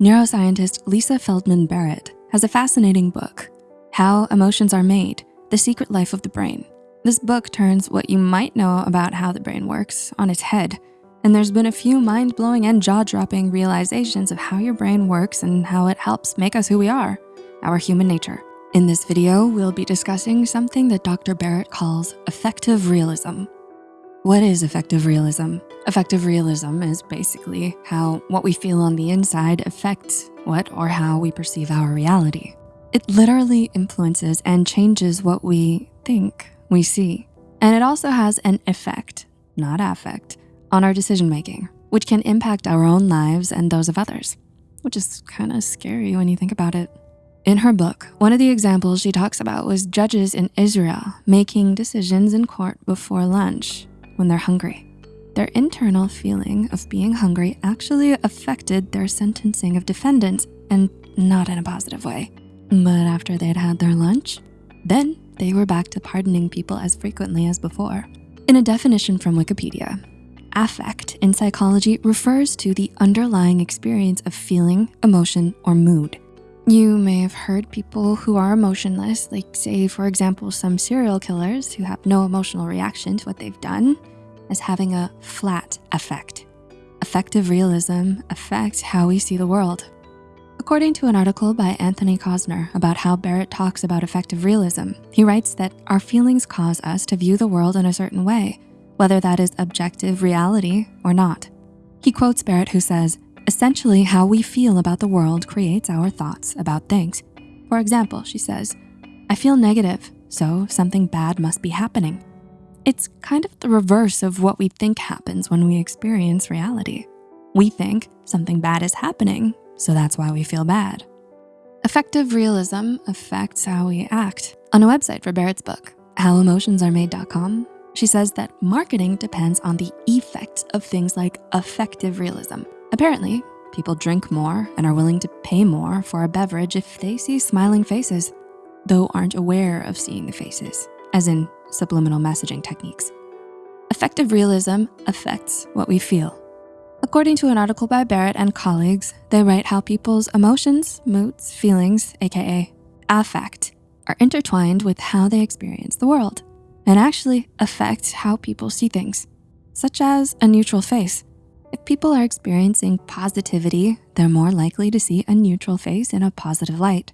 Neuroscientist Lisa Feldman Barrett has a fascinating book, How Emotions Are Made, The Secret Life of the Brain. This book turns what you might know about how the brain works on its head. And there's been a few mind-blowing and jaw-dropping realizations of how your brain works and how it helps make us who we are, our human nature. In this video, we'll be discussing something that Dr. Barrett calls affective realism. What is affective realism? Affective realism is basically how what we feel on the inside affects what or how we perceive our reality. It literally influences and changes what we think we see. And it also has an effect, not affect, on our decision-making, which can impact our own lives and those of others, which is kind of scary when you think about it. In her book, one of the examples she talks about was judges in Israel making decisions in court before lunch when they're hungry. Their internal feeling of being hungry actually affected their sentencing of defendants and not in a positive way. But after they'd had their lunch, then they were back to pardoning people as frequently as before. In a definition from Wikipedia, affect in psychology refers to the underlying experience of feeling, emotion, or mood. You may have heard people who are emotionless, like say, for example, some serial killers who have no emotional reaction to what they've done as having a flat affect. Affective realism affects how we see the world. According to an article by Anthony Kosner about how Barrett talks about affective realism, he writes that our feelings cause us to view the world in a certain way, whether that is objective reality or not. He quotes Barrett who says, Essentially, how we feel about the world creates our thoughts about things. For example, she says, I feel negative, so something bad must be happening. It's kind of the reverse of what we think happens when we experience reality. We think something bad is happening, so that's why we feel bad. Affective realism affects how we act. On a website for Barrett's book, howemotionsaremade.com, she says that marketing depends on the effects of things like affective realism. Apparently, people drink more and are willing to pay more for a beverage if they see smiling faces, though aren't aware of seeing the faces, as in subliminal messaging techniques. Affective realism affects what we feel. According to an article by Barrett and colleagues, they write how people's emotions, moods, feelings, AKA affect, are intertwined with how they experience the world and actually affect how people see things, such as a neutral face. If people are experiencing positivity, they're more likely to see a neutral face in a positive light.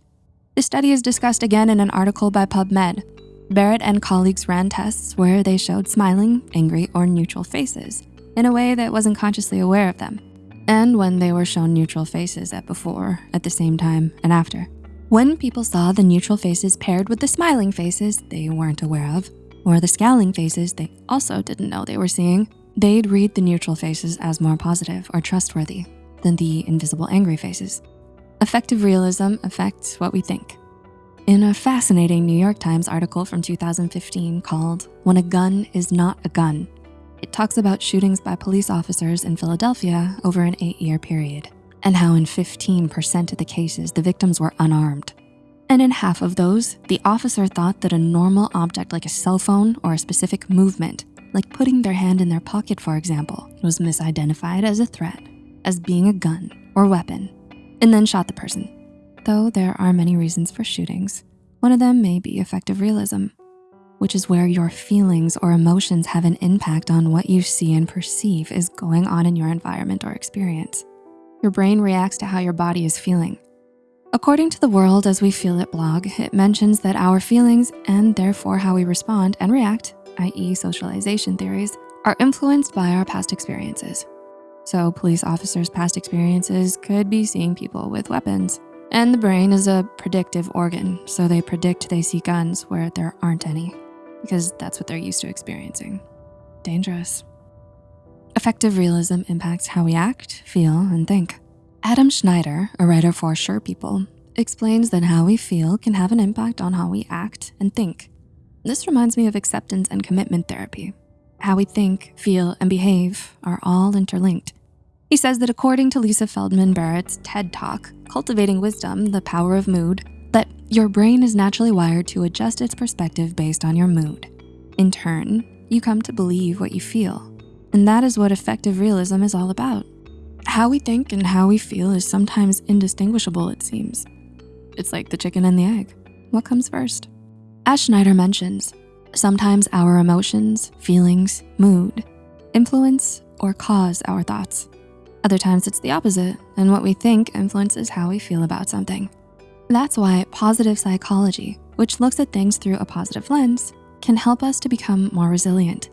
This study is discussed again in an article by PubMed. Barrett and colleagues ran tests where they showed smiling, angry, or neutral faces in a way that wasn't consciously aware of them. And when they were shown neutral faces at before, at the same time, and after. When people saw the neutral faces paired with the smiling faces they weren't aware of, or the scowling faces they also didn't know they were seeing, they'd read the neutral faces as more positive or trustworthy than the invisible angry faces. Affective realism affects what we think. In a fascinating New York Times article from 2015 called When a Gun is Not a Gun, it talks about shootings by police officers in Philadelphia over an eight year period and how in 15% of the cases, the victims were unarmed. And in half of those, the officer thought that a normal object like a cell phone or a specific movement like putting their hand in their pocket, for example, was misidentified as a threat, as being a gun or weapon, and then shot the person. Though there are many reasons for shootings, one of them may be affective realism, which is where your feelings or emotions have an impact on what you see and perceive is going on in your environment or experience. Your brain reacts to how your body is feeling. According to the World as We Feel It blog, it mentions that our feelings and therefore how we respond and react i.e. socialization theories, are influenced by our past experiences. So police officers' past experiences could be seeing people with weapons. And the brain is a predictive organ, so they predict they see guns where there aren't any, because that's what they're used to experiencing. Dangerous. Affective realism impacts how we act, feel, and think. Adam Schneider, a writer for Sure People, explains that how we feel can have an impact on how we act and think. This reminds me of acceptance and commitment therapy. How we think, feel, and behave are all interlinked. He says that according to Lisa Feldman Barrett's TED Talk, Cultivating Wisdom, The Power of Mood, that your brain is naturally wired to adjust its perspective based on your mood. In turn, you come to believe what you feel. And that is what affective realism is all about. How we think and how we feel is sometimes indistinguishable, it seems. It's like the chicken and the egg. What comes first? As Schneider mentions, sometimes our emotions, feelings, mood influence or cause our thoughts. Other times it's the opposite, and what we think influences how we feel about something. That's why positive psychology, which looks at things through a positive lens, can help us to become more resilient.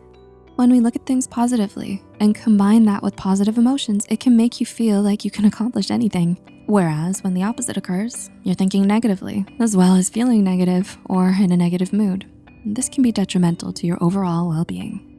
When we look at things positively and combine that with positive emotions, it can make you feel like you can accomplish anything. Whereas when the opposite occurs, you're thinking negatively, as well as feeling negative or in a negative mood. This can be detrimental to your overall well-being.